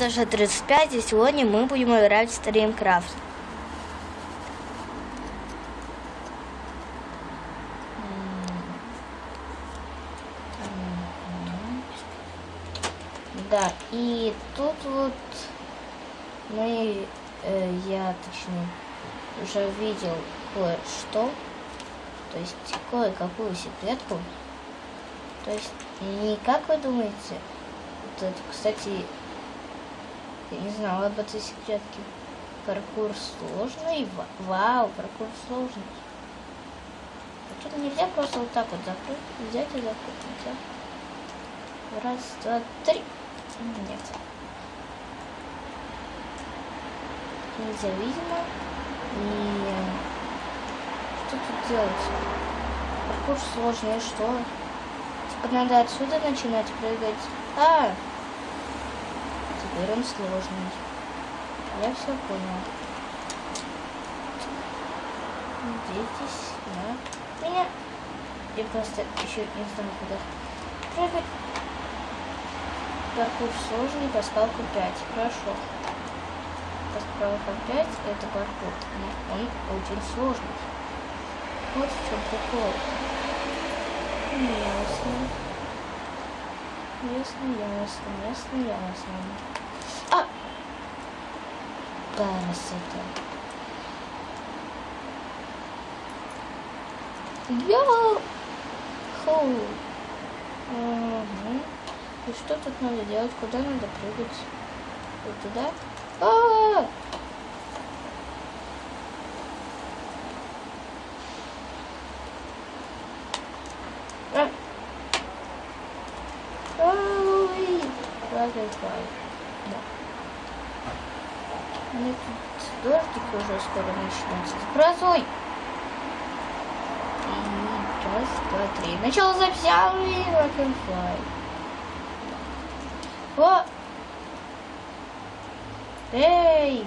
Саша 35, и сегодня мы будем играть в Стримкрафт. Да, и тут вот мы, э, я точнее, уже видел кое-что, то есть кое-какую секретку. То есть, не как вы думаете, вот это, кстати, я не знала об этой секретке. Паркур сложный. Вау, паркур сложный. А тут нельзя просто вот так вот закрыть, взять и закрыть. Нельзя. Раз, два, три. Нет. Нельзя, видимо. И что тут делать? Паркур сложный, что? Типа надо отсюда начинать прыгать. А! Теперь он сложный. Я все понял. Надейтесь на меня. Я просто еще не знаю, куда прыгать. Паркур сложный, паскалка 5. Хорошо. Паскалка 5 это паркур. Но он очень сложный. Вот в чем прикол. Ясно. Ясно, ясно, ясно, ясно. А! Красота. Йоу! Хоу! Угу. И что тут надо делать? Куда надо прыгать? Вот туда? -а -а! А! Ой! Ой, Да. Мне тут дождик уже скоро начнется. С грозой! Раз, два, три. Начало записи. Rock'n'Fly. О! Эй!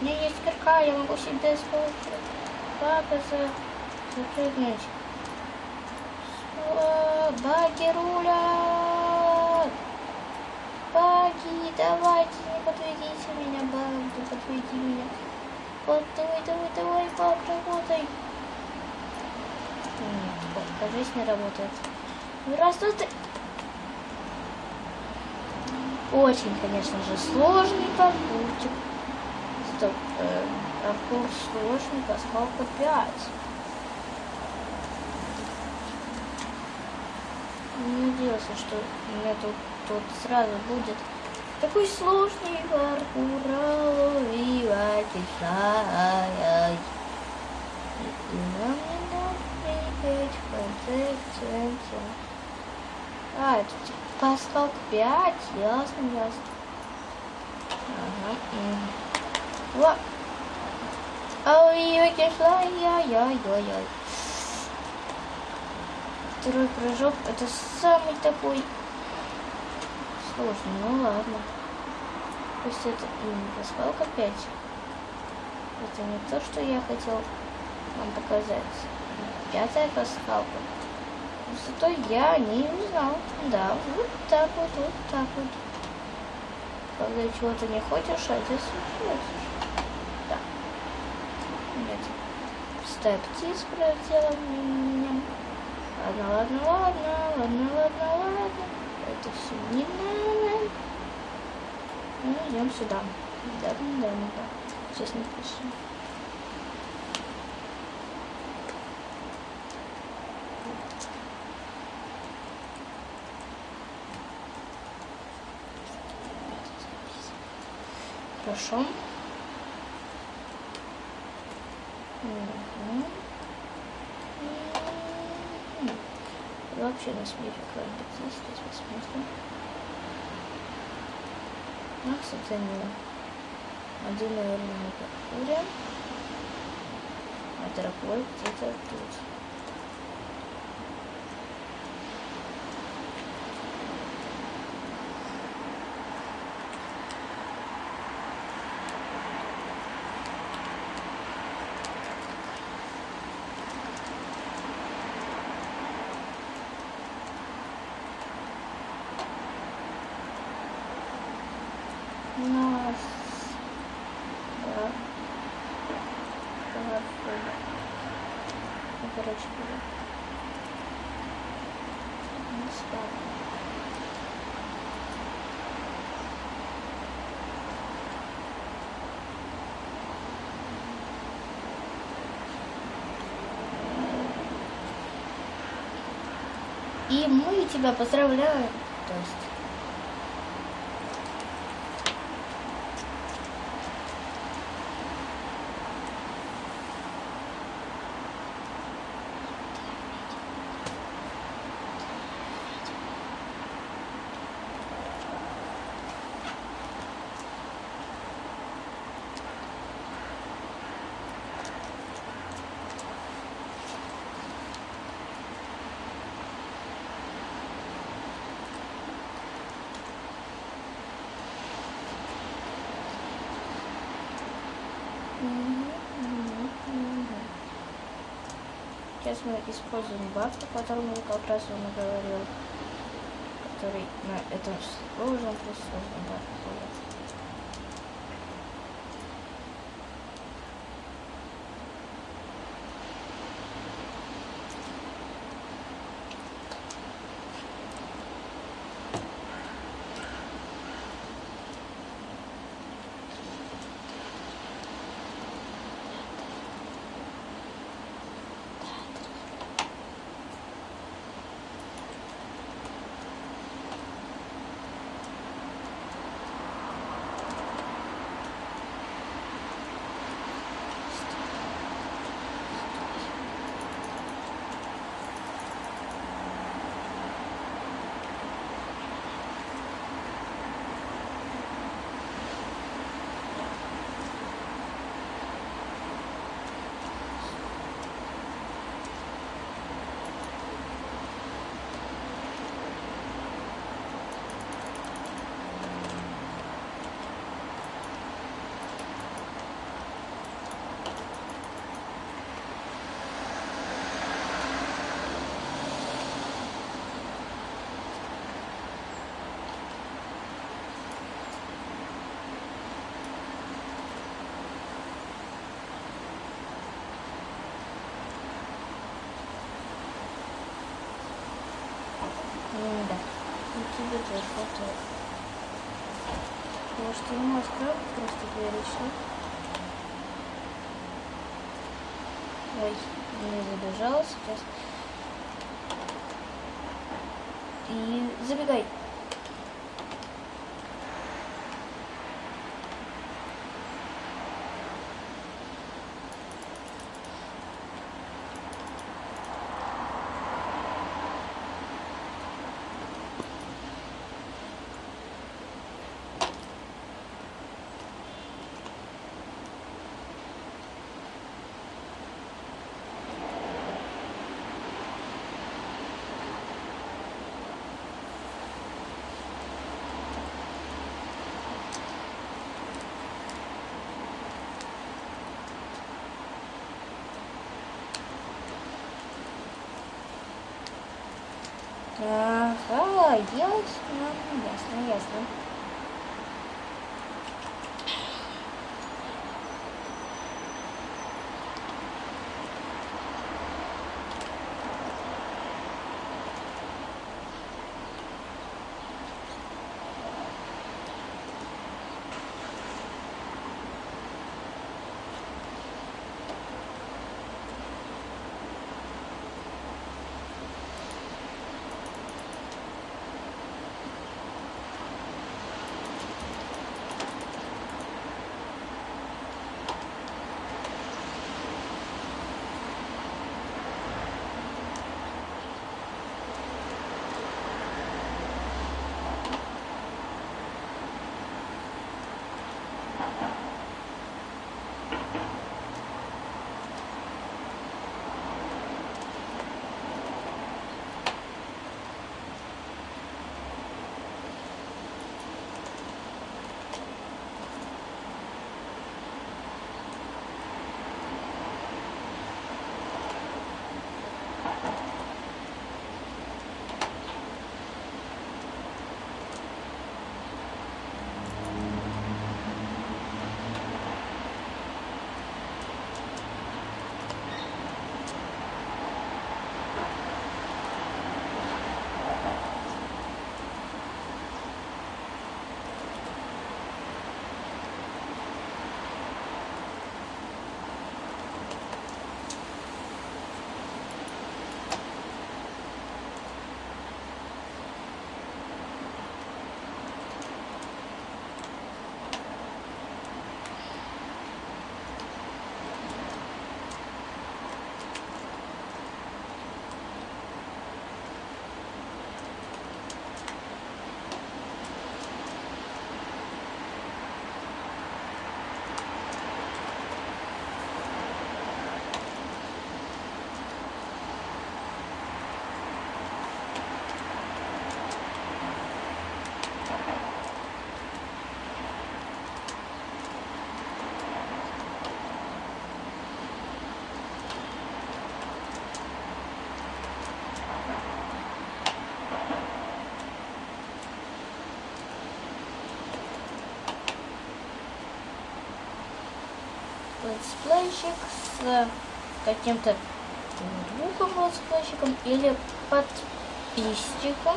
У меня есть кирка, я могу себе использовать. Папа за... запрыгнуть. Баги рулят! Баги, давайте, подведите меня, баги, подведи меня. Вот, давай, давай, давай, баг, работай. Нет, кажись, не работает. Раз, два, три. Очень, конечно же, сложный паркурчик. Стоп, э, паркур сложный, поскольку 5. Не надеялся, что у меня тут, тут сразу будет такой сложный паркур. И нам не надо прыгать в конце центра. А, это типа Паскал 5, ясно, ясно. Ага. Во. Ой, ой, кишла, яй-яй-яй-яй. Второй прыжок, это самый такой сложный, ну ладно. Пусть это паскалка 5. Это не то, что я хотел вам показать. Пятая паскалка. Зато я не знал. Да, вот так вот, вот так вот. Когда чего-то не хочешь, а здесь хочешь. Да. Нет. Стептиз проделал меня. Ладно, ладно, ладно, ладно, ладно, ладно. Это все не надо. Ну, идем сюда. Да, да, да. Сейчас напишем. Хорошо. Угу. Вообще на смех какая-нибудь здесь, здесь посмотрим. Макс оценил. Один, наверное, на паркуре. А дорогой где-то тут. Мы тебя поздравляем. То есть Сейчас мы используем баф, о котором я как раз вам говорил, который на этом сложном плюс сложном бафе. М, Да. Ну, тебе тоже хватает. Открою просто всё? Ой, не забежала сейчас. И забегай. Ага, ясно, летсплейщик с каким-то другом летсплейщиком или подписчиком,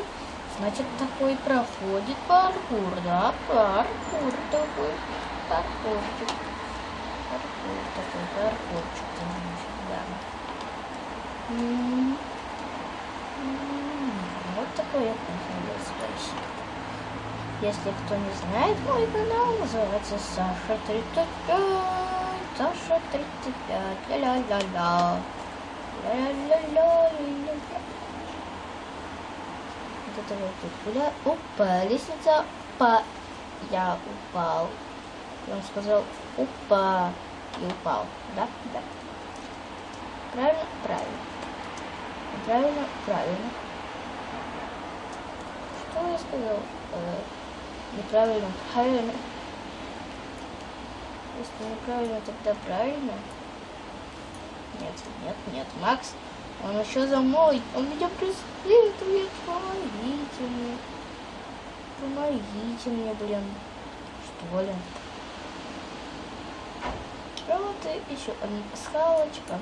значит такой проходит паркур, да, паркур такой, паркурчик, паркур такой, паркурчик, значит, да. М -м -м вот такой я летсплейщик. Если кто не знает, мой канал называется Саша 35. Саша 35. Ля-ля-ля-ля. Ля-ля-ля-ля. Вот это вот тут куда? Опа, лестница. Па. Я упал. И он сказал, упа. И упал. Да? Да. Правильно? Правильно. Правильно? Правильно. Что я сказал? Э, Неправильно, правильно. Если неправильно, тогда правильно. Нет, нет, нет, Макс, он еще за мной. Он меня преследует. Помогите мне. Помогите мне, блин. Что ли? Вот и еще одна пасхалочка.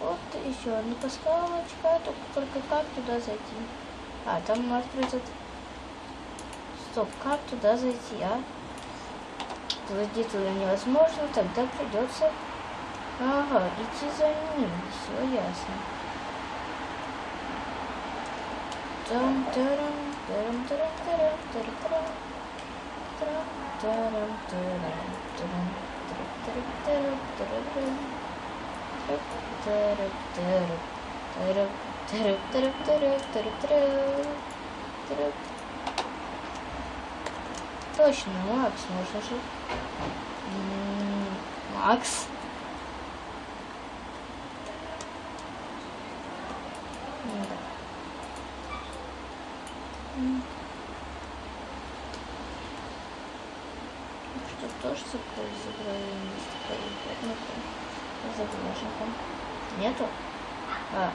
Вот и еще одна пасхалочка. Только, только как туда зайти? А, там открыто Стоп, как туда зайти, а? Зайти туда невозможно, тогда придется... Ага, идти за ним, все ясно. Там тарам тарам тарам тарам тарам тарам тарам тарам тарам тарам тарам тарам тарам тарам Точно, Макс, можно же. Макс. Да. Что тоже такой заглаженком. Нету? А,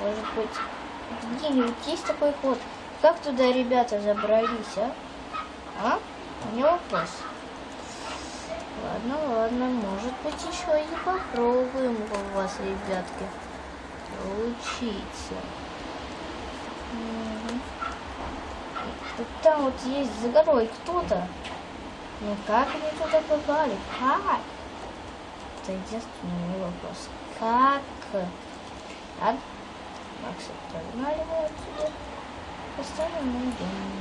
может быть, где-нибудь есть такой ход? Как туда ребята забрались, а? А? У меня вопрос. Ладно, ладно, может быть еще и попробуем у вас, ребятки, учиться. Угу. Там вот есть за горой кто-то. Ну как они туда попали? Как? Это единственный вопрос. Как? Так? Макс, погнали мы отсюда. Поставим на дом.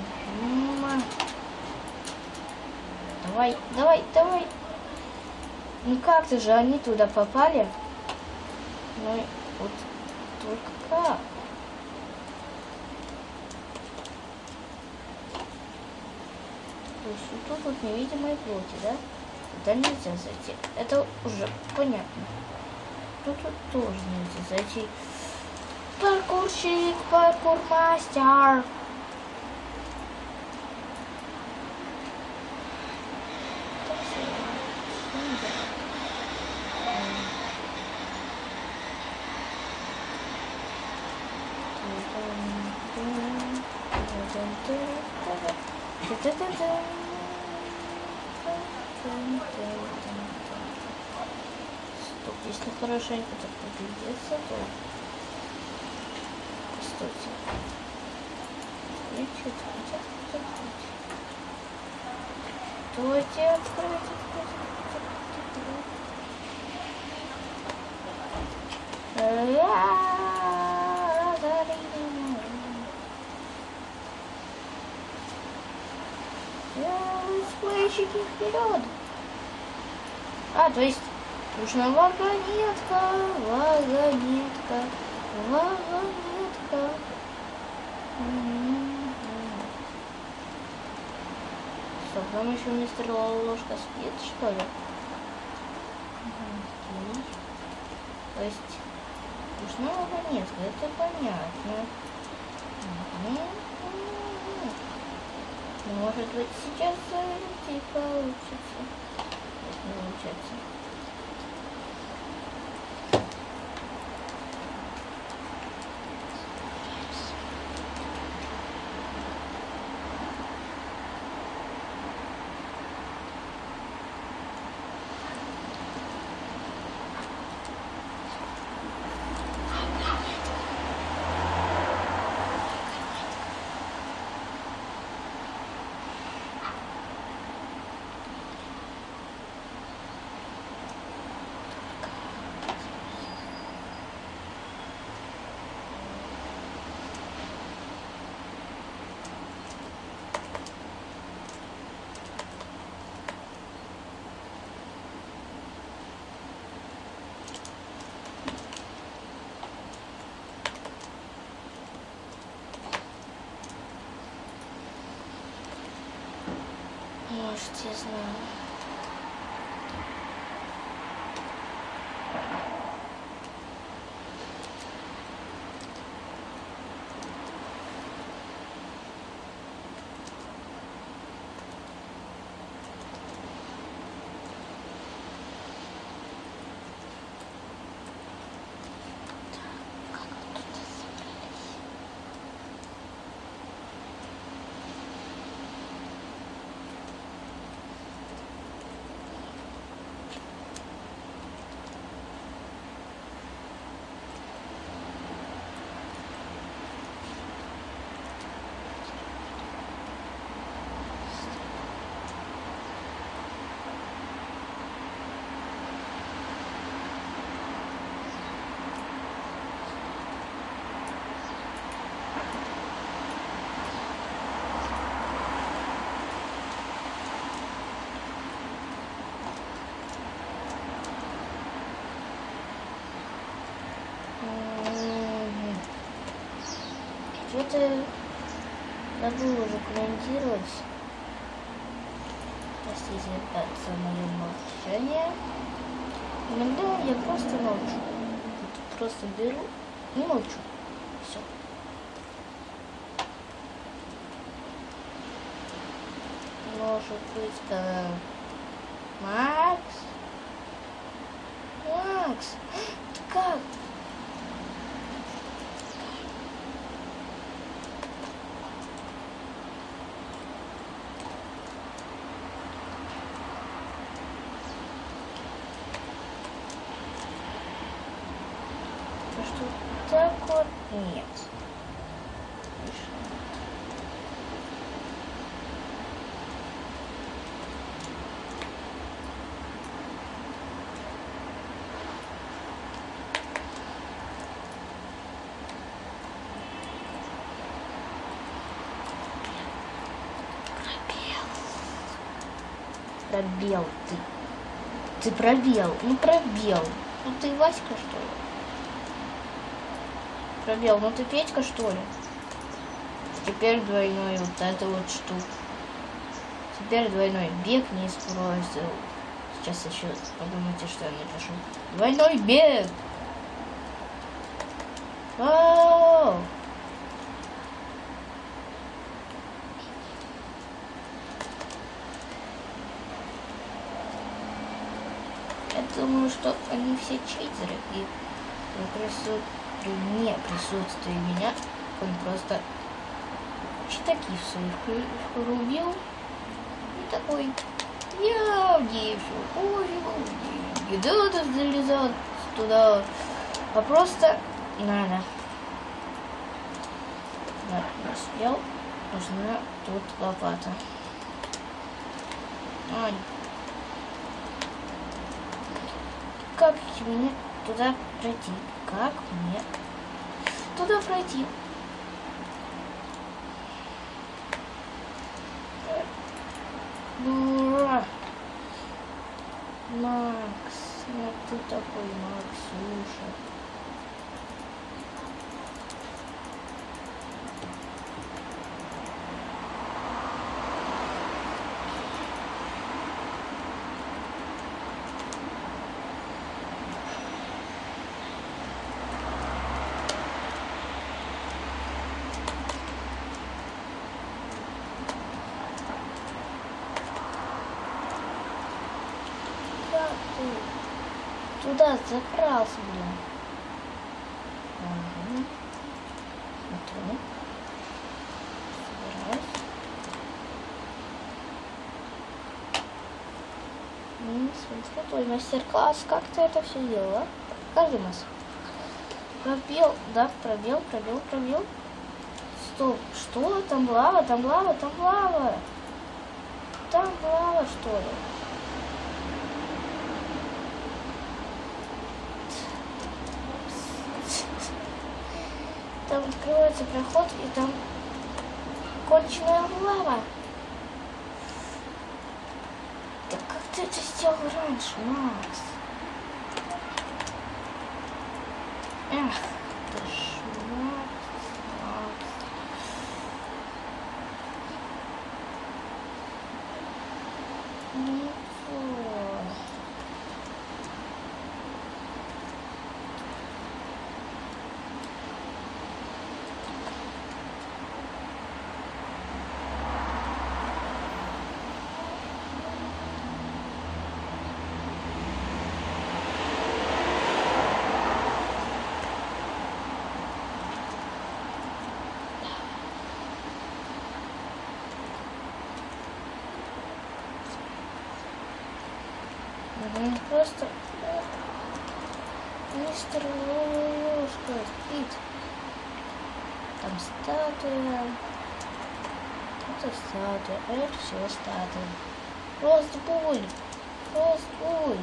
Давай, давай, давай. Ну как ты же они туда попали? Ну вот только как? То есть вот тут вот невидимые плоти, да? Туда нельзя зайти. Это уже понятно. Тут вот тоже нельзя зайти. Паркурщик, паркурмастер. Стоп, если хорошенько так поглядеться, то... Стойте. Стойте, стойте, стойте. Стойте, откройте, откройте, откройте. Сплейщики вперед! А, то есть нужна вагонетка, вагонетка, вагонетка. Что, там еще мистер Ложка спит, что ли? То есть нужна вагонетка, это понятно. Может быть сейчас зайти получится получается. Может, я знаю. Как вы тут собрались? М, Что-то забыл уже комментировать. Простите за мое молчание. Иногда я просто молчу. Просто беру и молчу. Все. Может быть, когда... Макс? Макс? Ты как? Ну что, так вот нет. Пробел ты. Ты пробел. Ну пробел. Ну ты Васька что ли? Пробел, ну ты Петька что ли? Теперь двойной вот это вот штука. Теперь двойной бег не использовал. Сейчас еще подумайте, что я напишу. Двойной бег! Вау! Я думаю, что они все читеры, и при присутствии, не присутствии меня, он просто читаки своих ру- рубил. И такой, я все пофигу, где еда залезал туда, а просто надо. Да, не успел, нужна тут лопата. Ань, как мне туда пройти? Как мне туда пройти? Ура! Макс, ну ты такой Максюша. Как ты туда закрался, блин? Ага. Смотрю. Собираюсь. М, Смотри, твой мастер-класс, как ты это все делала? Покажи нас. Пробел, да, пробел, пробел, пробел. Стоп, что? Там лава, там лава, там лава. Там лава, что ли? Там открывается проход, и там конченая лава. Так как ты это сделал раньше, Макс? Эх, ты ж Макс, Макс. Ничего. Мгм, Просто э, мистер Ложка спит. Там статуя. Это статуя, а это все статуя. Ростбуль! Ростбуль!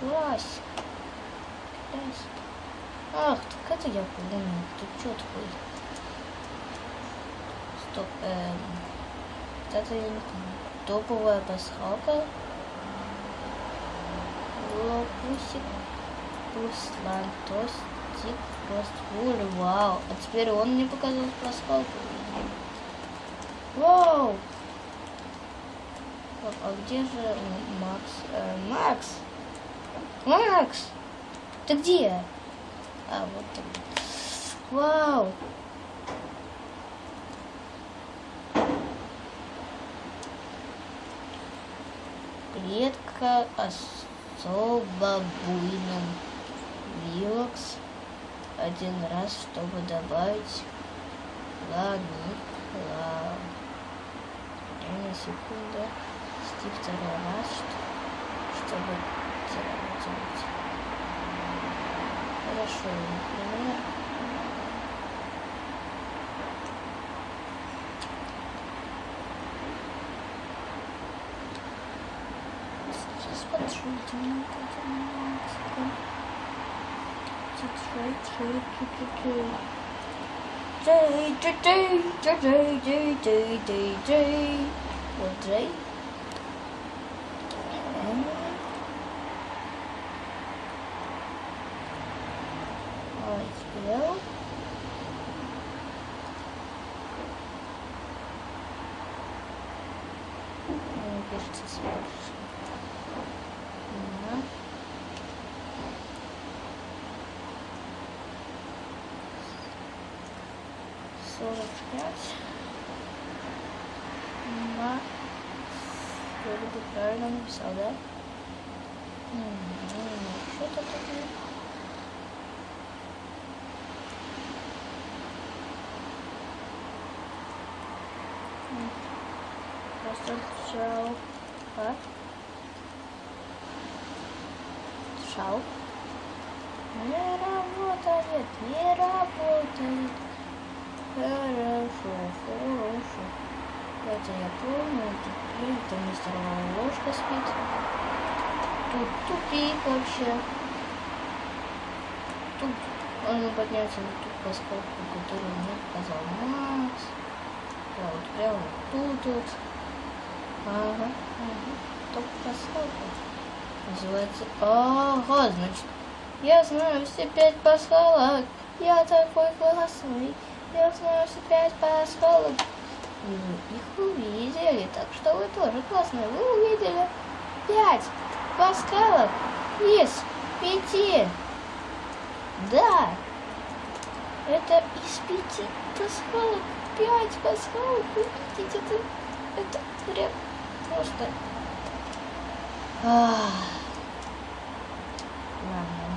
Класс! Класс! Ах, так это я помню. Тут что такое? Стоп, эм... Это я не. Топовая пасхалка. Лопусик. Руслан. Тостик. Ростбуль. Вау. А теперь он мне показал пасхалку. Вау! Так, а где же Макс? Э, Макс! Макс! Ты где? А, вот ты. Вау! Клетка особо буйным. Вилокс. Один раз, чтобы добавить ланикла. Одна секунда. Стив второй раз, что- чтобы делать. Хорошо, например. J J J J J J J J. Well, today пять. На. Вроде бы правильно написал, да? Что-то тут не... М. Просто шел. А? Шел. Не работает, не работает. Хорошо, хорошо. Это я помню. Теперь там мистер ложка спит. Тут тупик вообще. Тут можно подняться на ту поскольку, которую мне показал Макс. Да, вот прямо вот тут вот. Ага, ага. Топ поскольку. Называется... Ага, значит, я знаю все пять пасхалок. Я такой классный. Я знаю все пять пасхалок. И вы их увидели, так что вы тоже классные. Вы увидели пять пасхалок из пяти. Да, это из пяти пасхалок. Пять пасхалок. Вы видите, это, это прям просто... Ах. Ладно.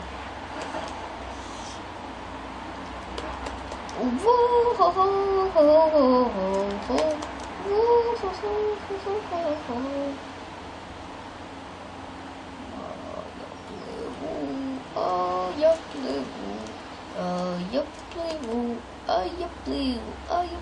А я плыву, а я